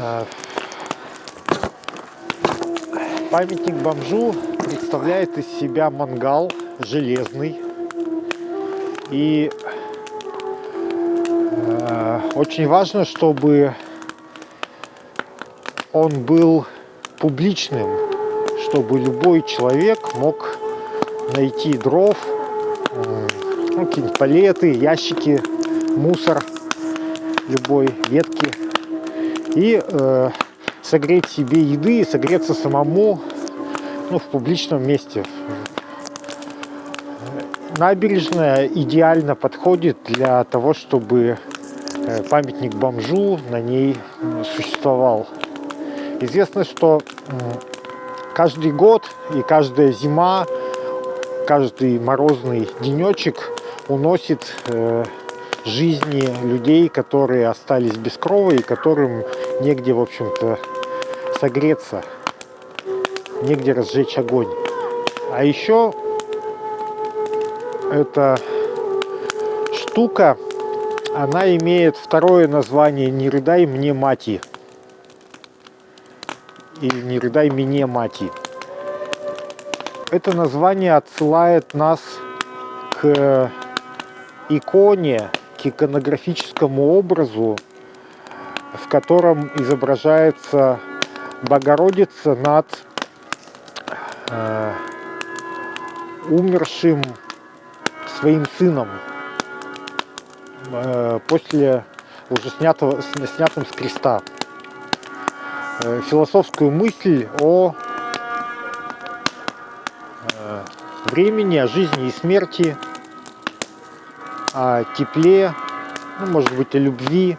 Э, Памятник бомжу представляет из себя мангал железный. И э, очень важно, чтобы он был публичным, чтобы любой человек мог найти дров, ну, какие-нибудь палеты, ящики, мусор любой ветки и э, согреть себе еды и согреться самому ну, в публичном месте. Набережная идеально подходит для того, чтобы э, памятник бомжу на ней существовал. Известно, что каждый год и каждая зима, каждый морозный денечек уносит э, жизни людей, которые остались без крова и которым негде, в общем-то, согреться, негде разжечь огонь. А еще эта штука, она имеет второе название «Не рыдай мне мати» или «Не рыдай мне мати». Это название отсылает нас к иконе, к иконографическому образу, в котором изображается Богородица над э, умершим своим сыном э, после уже снятого, снятым с креста. Э, философскую мысль о э, времени, о жизни и смерти, о тепле, ну, может быть, о любви,